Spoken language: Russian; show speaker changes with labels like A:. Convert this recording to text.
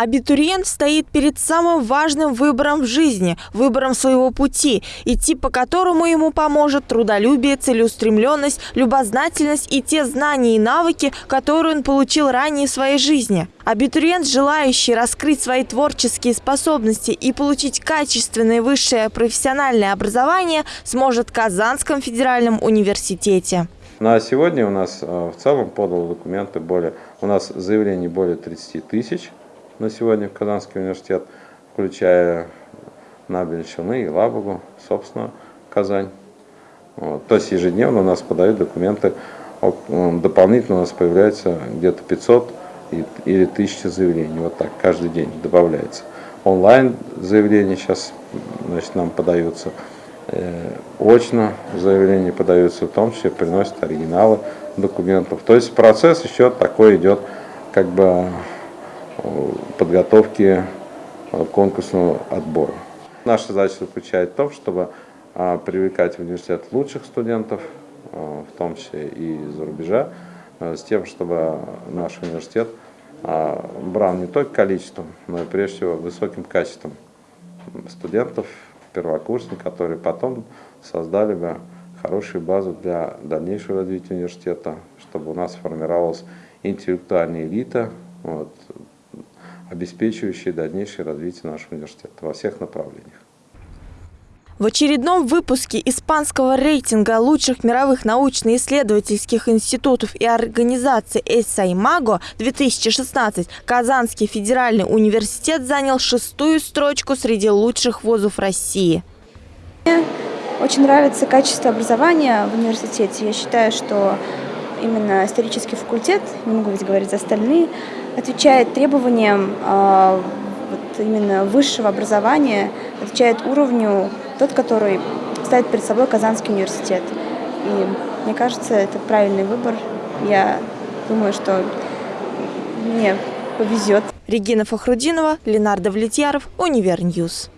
A: Абитуриент стоит перед самым важным выбором в жизни, выбором своего пути, идти по которому ему поможет трудолюбие, целеустремленность, любознательность и те знания и навыки, которые он получил ранее в своей жизни. Абитуриент, желающий раскрыть свои творческие способности и получить качественное высшее профессиональное образование, сможет в Казанском федеральном университете.
B: На сегодня у нас э, в целом подало документы более, у нас заявлений более 30 тысяч на сегодня в Казанский университет, включая Набель и Лабугу, собственно, Казань. Вот. То есть ежедневно у нас подают документы, дополнительно у нас появляется где-то 500 или 1000 заявлений, вот так, каждый день добавляется. Онлайн заявления сейчас значит, нам подаются, э, очно заявления подаются, в том числе приносят оригиналы документов. То есть процесс еще такой идет, как бы подготовки э, конкурсного отбора. Наша задача заключается в том, чтобы а, привлекать в университет лучших студентов, э, в том числе и из-за рубежа, э, с тем, чтобы наш университет а, брал не только количеством, но и прежде всего высоким качеством студентов, первокурсников, которые потом создали бы хорошую базу для дальнейшего развития университета, чтобы у нас формировалась интеллектуальная элита, вот, обеспечивающие дальнейшее развитие нашего университета во всех направлениях.
A: В очередном выпуске испанского рейтинга лучших мировых научно-исследовательских институтов и организаций «Эссаймаго» 2016 Казанский федеральный университет занял шестую строчку среди лучших вузов России.
C: Мне очень нравится качество образования в университете. Я считаю, что именно исторический факультет, не могу ведь говорить за остальные, отвечает требованиям э, вот именно высшего образования, отвечает уровню тот, который ставит перед собой Казанский университет. И мне кажется, это правильный выбор. Я думаю, что мне повезет.
A: Регина Фахрудинова, Ленардо Влетьяров, Универньюз.